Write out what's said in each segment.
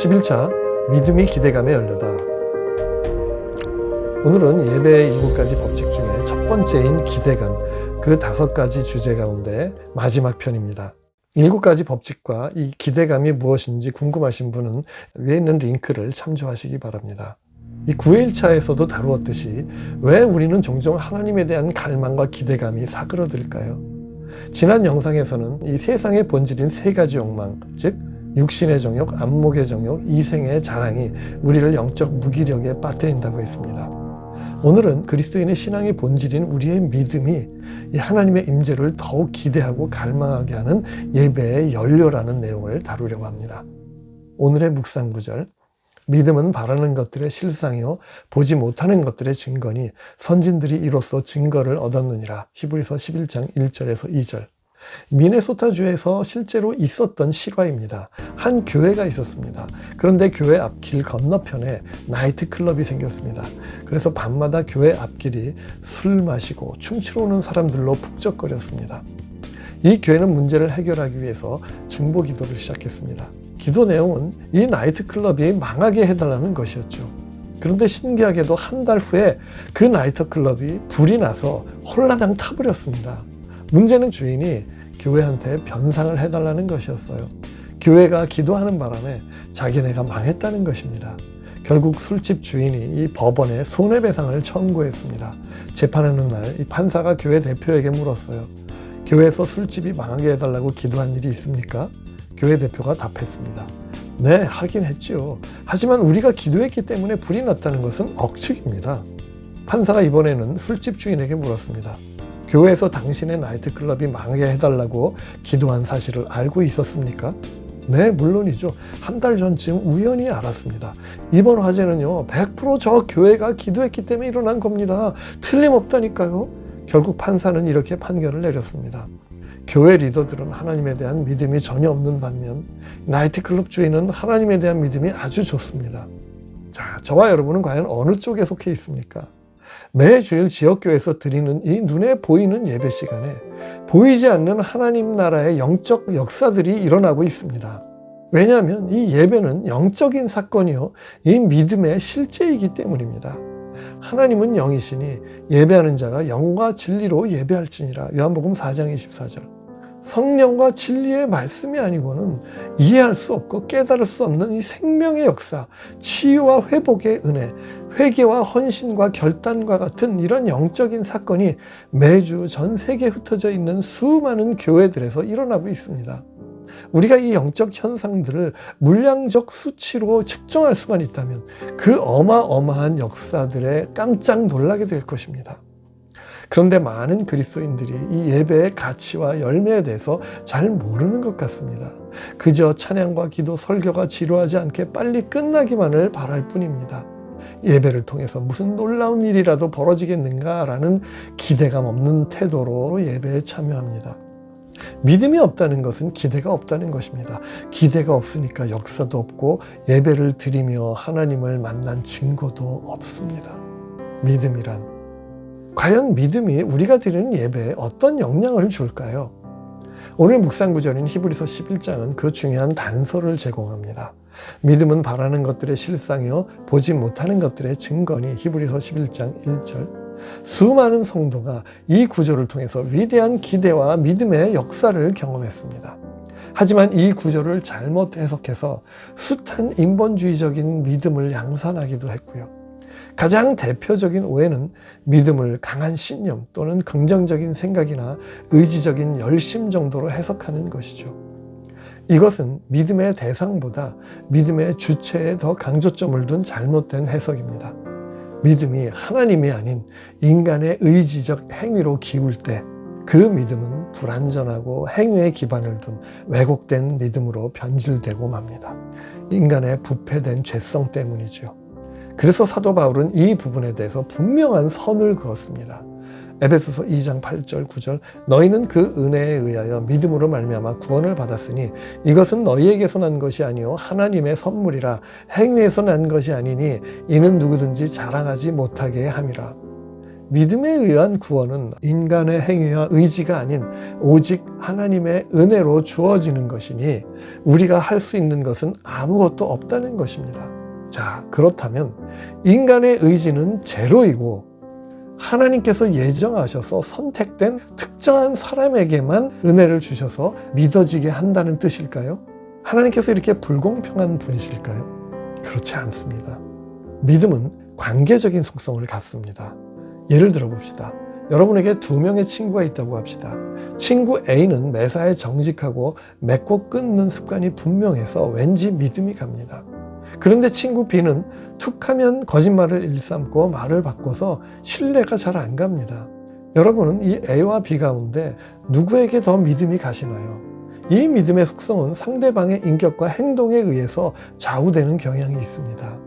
11차 믿음이 기대감에 열려다. 오늘은 예배의 일곱 가지 법칙 중에 첫 번째인 기대감 그 다섯 가지 주제 가운데 마지막 편입니다. 일곱 가지 법칙과 이 기대감이 무엇인지 궁금하신 분은 위에 있는 링크를 참조하시기 바랍니다. 이 9일차에서도 다루었듯이 왜 우리는 종종 하나님에 대한 갈망과 기대감이 사그러들까요? 지난 영상에서는 이 세상의 본질인 세 가지 욕망, 즉 육신의 정욕, 안목의 정욕, 이생의 자랑이 우리를 영적 무기력에 빠뜨린다고 했습니다. 오늘은 그리스도인의 신앙의 본질인 우리의 믿음이 이 하나님의 임재를 더욱 기대하고 갈망하게 하는 예배의 연료라는 내용을 다루려고 합니다. 오늘의 묵상 구절 믿음은 바라는 것들의 실상이요 보지 못하는 것들의 증거니 선진들이 이로써 증거를 얻었느니라 히브리서 11장 1절에서 2절 미네소타주에서 실제로 있었던 실화입니다. 한 교회가 있었습니다. 그런데 교회 앞길 건너편에 나이트클럽이 생겼습니다. 그래서 밤마다 교회 앞길이 술 마시고 춤추러 오는 사람들로 북적거렸습니다. 이 교회는 문제를 해결하기 위해서 증보 기도를 시작했습니다. 기도 내용은 이 나이트클럽이 망하게 해달라는 것이었죠. 그런데 신기하게도 한 달 후에 그 나이트클럽이 불이 나서 홀라당 타버렸습니다. 문제는 주인이 교회한테 변상을 해달라는 것이었어요. 교회가 기도하는 바람에 자기네가 망했다는 것입니다. 결국 술집 주인이 이 법원에 손해배상을 청구했습니다. 재판하는 날 이 판사가 교회 대표에게 물었어요. 교회에서 술집이 망하게 해달라고 기도한 일이 있습니까? 교회 대표가 답했습니다. 네, 하긴 했지요. 하지만 우리가 기도했기 때문에 불이 났다는 것은 억측입니다. 판사가 이번에는 술집 주인에게 물었습니다. 교회에서 당신의 나이트클럽이 망하게 해달라고 기도한 사실을 알고 있었습니까? 네, 물론이죠. 한 달 전쯤 우연히 알았습니다. 이번 화재는요, 100%저 교회가 기도했기 때문에 일어난 겁니다. 틀림없다니까요. 결국 판사는 이렇게 판결을 내렸습니다. 교회 리더들은 하나님에 대한 믿음이 전혀 없는 반면 나이트클럽 주인은 하나님에 대한 믿음이 아주 좋습니다. 자, 저와 여러분은 과연 어느 쪽에 속해 있습니까? 매주일 지역교회에서 드리는 이 눈에 보이는 예배 시간에 보이지 않는 하나님 나라의 영적 역사들이 일어나고 있습니다. 왜냐하면 이 예배는 영적인 사건이요. 이 믿음의 실제이기 때문입니다. 하나님은 영이시니 예배하는 자가 영과 진리로 예배할지니라. 요한복음 4장 24절. 성령과 진리의 말씀이 아니고는 이해할 수 없고 깨달을 수 없는 이 생명의 역사, 치유와 회복의 은혜, 회개와 헌신과 결단과 같은 이런 영적인 사건이 매주 전 세계에 흩어져 있는 수많은 교회들에서 일어나고 있습니다. 우리가 이 영적 현상들을 물량적 수치로 측정할 수만 있다면 그 어마어마한 역사들에 깜짝 놀라게 될 것입니다. 그런데 많은 그리스도인들이 이 예배의 가치와 열매에 대해서 잘 모르는 것 같습니다. 그저 찬양과 기도, 설교가 지루하지 않게 빨리 끝나기만을 바랄 뿐입니다. 예배를 통해서 무슨 놀라운 일이라도 벌어지겠는가라는 기대감 없는 태도로 예배에 참여합니다. 믿음이 없다는 것은 기대가 없다는 것입니다. 기대가 없으니까 역사도 없고 예배를 드리며 하나님을 만난 증거도 없습니다. 믿음이란 과연 믿음이 우리가 드리는 예배에 어떤 영향을 줄까요? 오늘 묵상 구절인 히브리서 11장은 그 중요한 단서를 제공합니다. 믿음은 바라는 것들의 실상이요 보지 못하는 것들의 증거니 히브리서 11장 1절 수많은 성도가 이 구절을 통해서 위대한 기대와 믿음의 역사를 경험했습니다. 하지만 이 구절을 잘못 해석해서 숱한 인본주의적인 믿음을 양산하기도 했고요. 가장 대표적인 오해는 믿음을 강한 신념 또는 긍정적인 생각이나 의지적인 열심 정도로 해석하는 것이죠. 이것은 믿음의 대상보다 믿음의 주체에 더 강조점을 둔 잘못된 해석입니다. 믿음이 하나님이 아닌 인간의 의지적 행위로 기울 때 그 믿음은 불완전하고 행위에 기반을 둔 왜곡된 믿음으로 변질되고 맙니다. 인간의 부패된 죄성 때문이죠. 그래서 사도 바울은 이 부분에 대해서 분명한 선을 그었습니다. 에베소서 2장 8절 9절 너희는 그 은혜에 의하여 믿음으로 말미암아 구원을 받았으니 이것은 너희에게서 난 것이 아니요 하나님의 선물이라 행위에서 난 것이 아니니 이는 누구든지 자랑하지 못하게 함이라 믿음에 의한 구원은 인간의 행위와 의지가 아닌 오직 하나님의 은혜로 주어지는 것이니 우리가 할 수 있는 것은 아무것도 없다는 것입니다. 자, 그렇다면 인간의 의지는 제로이고 하나님께서 예정하셔서 선택된 특정한 사람에게만 은혜를 주셔서 믿어지게 한다는 뜻일까요? 하나님께서 이렇게 불공평한 분이실까요? 그렇지 않습니다. 믿음은 관계적인 속성을 갖습니다. 예를 들어 봅시다. 여러분에게 두 명의 친구가 있다고 합시다. 친구 A는 매사에 정직하고 맺고 끊는 습관이 분명해서 왠지 믿음이 갑니다. 그런데 친구 B는 툭하면 거짓말을 일삼고 말을 바꿔서 신뢰가 잘 안 갑니다. 여러분은 이 A와 B 가운데 누구에게 더 믿음이 가시나요? 이 믿음의 속성은 상대방의 인격과 행동에 의해서 좌우되는 경향이 있습니다.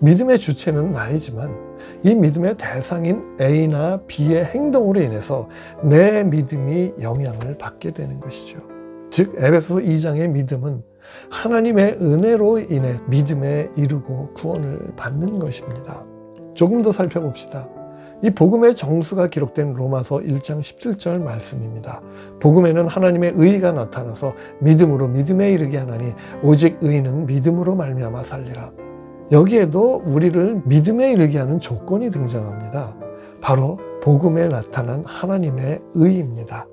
믿음의 주체는 나이지만 이 믿음의 대상인 A나 B의 행동으로 인해서 내 믿음이 영향을 받게 되는 것이죠. 즉 에베소서 2장의 믿음은 하나님의 은혜로 인해 믿음에 이르고 구원을 받는 것입니다. 조금 더 살펴봅시다. 이 복음의 정수가 기록된 로마서 1장 17절 말씀입니다. 복음에는 하나님의 의가 나타나서 믿음으로 믿음에 이르게 하나니 오직 의는 믿음으로 말미암아 살리라. 여기에도 우리를 믿음에 이르게 하는 조건이 등장합니다. 바로 복음에 나타난 하나님의 의입니다.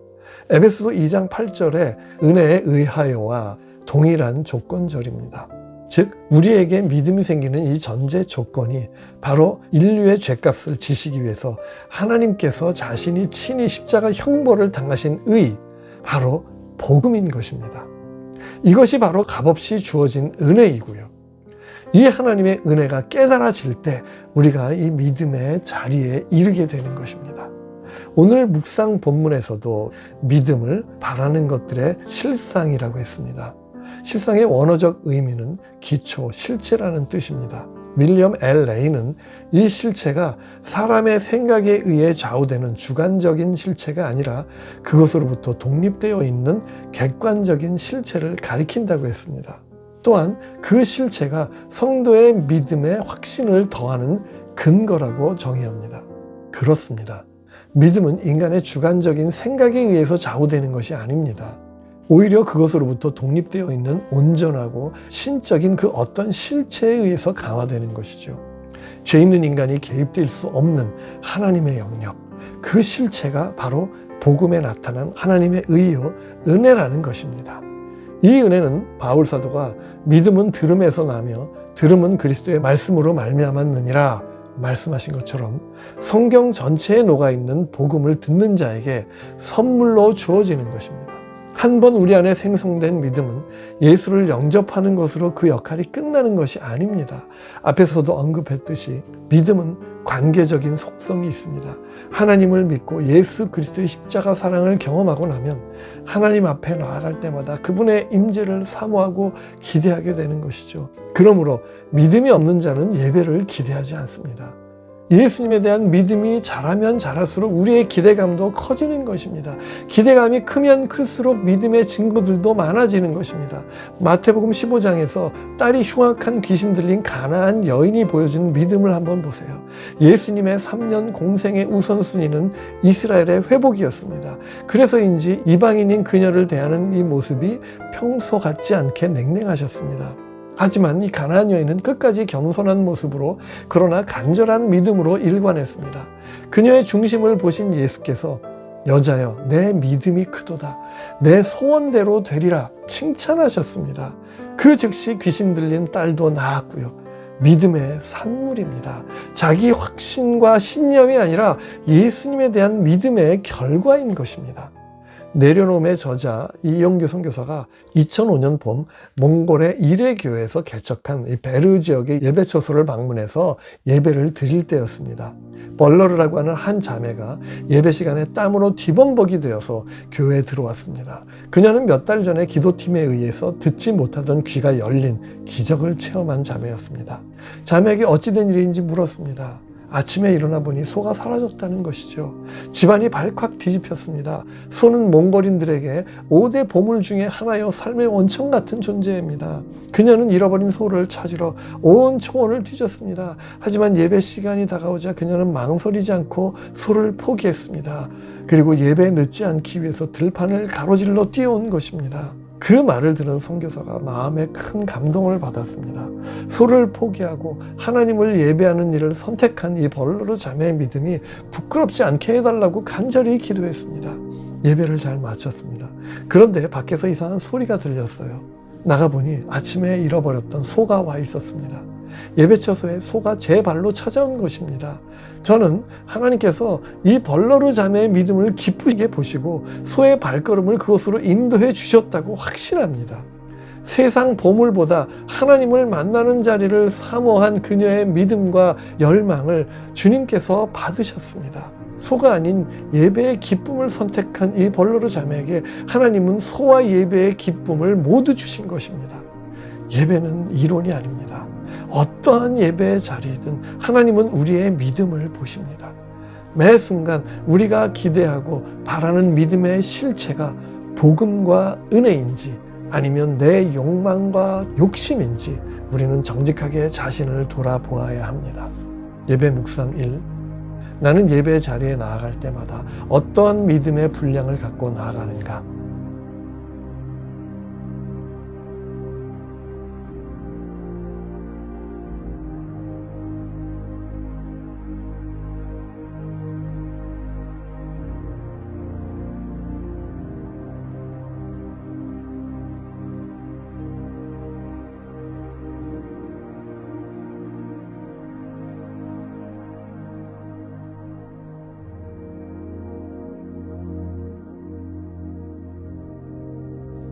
에베소서 2장 8절에 은혜에 의하여와 동일한 조건절입니다. 즉 우리에게 믿음이 생기는 이 전제 조건이 바로 인류의 죄값을 지시기 위해서 하나님께서 자신이 친히 십자가 형벌을 당하신 의 바로 복음인 것입니다. 이것이 바로 값없이 주어진 은혜이고요. 이 하나님의 은혜가 깨달아질 때 우리가 이 믿음의 자리에 이르게 되는 것입니다. 오늘 묵상 본문에서도 믿음을 바라는 것들의 실상이라고 했습니다. 실상의 원어적 의미는 기초, 실체라는 뜻입니다. 윌리엄 L. 레이는 이 실체가 사람의 생각에 의해 좌우되는 주관적인 실체가 아니라 그것으로부터 독립되어 있는 객관적인 실체를 가리킨다고 했습니다. 또한 그 실체가 성도의 믿음에 확신을 더하는 근거라고 정의합니다. 그렇습니다. 믿음은 인간의 주관적인 생각에 의해서 좌우되는 것이 아닙니다. 오히려 그것으로부터 독립되어 있는 온전하고 신적인 그 어떤 실체에 의해서 강화되는 것이죠. 죄 있는 인간이 개입될 수 없는 하나님의 영역, 그 실체가 바로 복음에 나타난 하나님의 의요, 은혜라는 것입니다. 이 은혜는 바울 사도가 믿음은 들음에서 나며 들음은 그리스도의 말씀으로 말미암았느니라 말씀하신 것처럼 성경 전체에 녹아 있는 복음을 듣는 자에게 선물로 주어지는 것입니다. 한 번 우리 안에 생성된 믿음은 예수를 영접하는 것으로 그 역할이 끝나는 것이 아닙니다. 앞에서도 언급했듯이 믿음은 관계적인 속성이 있습니다. 하나님을 믿고 예수 그리스도의 십자가 사랑을 경험하고 나면 하나님 앞에 나아갈 때마다 그분의 임재를 사모하고 기대하게 되는 것이죠. 그러므로 믿음이 없는 자는 예배를 기대하지 않습니다. 예수님에 대한 믿음이 자라면 자랄수록 우리의 기대감도 커지는 것입니다. 기대감이 크면 클수록 믿음의 증거들도 많아지는 것입니다. 마태복음 15장에서 딸이 흉악한 귀신 들린 가나안 여인이 보여준 믿음을 한번 보세요. 예수님의 3년 공생의 우선순위는 이스라엘의 회복이었습니다. 그래서인지 이방인인 그녀를 대하는 이 모습이 평소 같지 않게 냉랭하셨습니다. 하지만 이 가나안 여인은 끝까지 겸손한 모습으로 그러나 간절한 믿음으로 일관했습니다. 그녀의 중심을 보신 예수께서 여자여 내 믿음이 크도다 내 소원대로 되리라 칭찬하셨습니다. 그 즉시 귀신 들린 딸도 나았고요. 믿음의 산물입니다. 자기 확신과 신념이 아니라 예수님에 대한 믿음의 결과인 것입니다. 내려놓음의 저자 이영규 선교사가 2005년 봄 몽골의 이레교에서 개척한 이 베르 지역의 예배 처소를 방문해서 예배를 드릴 때였습니다. 벌러르라고 하는 한 자매가 예배 시간에 땀으로 뒤범벅이 되어서 교회에 들어왔습니다. 그녀는 몇 달 전에 기도팀에 의해서 듣지 못하던 귀가 열린 기적을 체험한 자매였습니다. 자매에게 어찌된 일인지 물었습니다. 아침에 일어나 보니 소가 사라졌다는 것이죠. 집안이 발칵 뒤집혔습니다. 소는 몽골인들에게 5대 보물 중에 하나여 삶의 원천 같은 존재입니다. 그녀는 잃어버린 소를 찾으러 온 초원을 뒤졌습니다. 하지만 예배 시간이 다가오자 그녀는 망설이지 않고 소를 포기했습니다. 그리고 예배에 늦지 않기 위해서 들판을 가로질러 뛰어온 것입니다. 그 말을 들은 선교사가 마음에 큰 감동을 받았습니다. 소를 포기하고 하나님을 예배하는 일을 선택한 이 벌로르 자매의 믿음이 부끄럽지 않게 해달라고 간절히 기도했습니다. 예배를 잘 마쳤습니다. 그런데 밖에서 이상한 소리가 들렸어요. 나가보니 아침에 잃어버렸던 소가 와 있었습니다. 예배처소에 소가 제 발로 찾아온 것입니다. 저는 하나님께서 이 벌러르 자매의 믿음을 기쁘게 보시고 소의 발걸음을 그곳으로 인도해 주셨다고 확신합니다. 세상 보물보다 하나님을 만나는 자리를 사모한 그녀의 믿음과 열망을 주님께서 받으셨습니다. 소가 아닌 예배의 기쁨을 선택한 이 벌러르 자매에게 하나님은 소와 예배의 기쁨을 모두 주신 것입니다. 예배는 이론이 아닙니다. 어떠한 예배의 자리이든 하나님은 우리의 믿음을 보십니다. 매 순간 우리가 기대하고 바라는 믿음의 실체가 복음과 은혜인지 아니면 내 욕망과 욕심인지 우리는 정직하게 자신을 돌아보아야 합니다. 예배 묵상 1. 나는 예배 자리에 나아갈 때마다 어떠한 믿음의 분량을 갖고 나아가는가?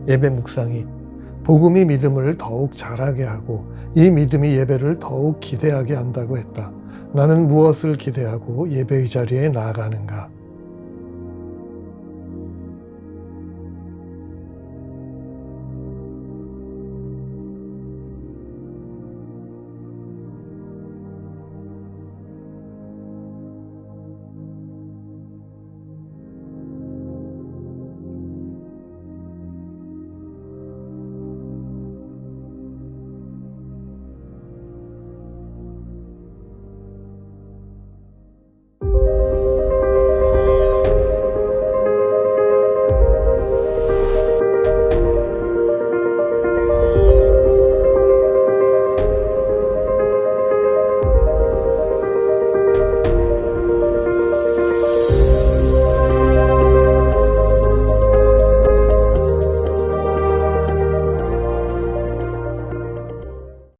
예배 묵상이 복음이 믿음을 더욱 자라게 하고 이 믿음이 예배를 더욱 기대하게 한다고 했다. 나는 무엇을 기대하고 예배의 자리에 나아가는가?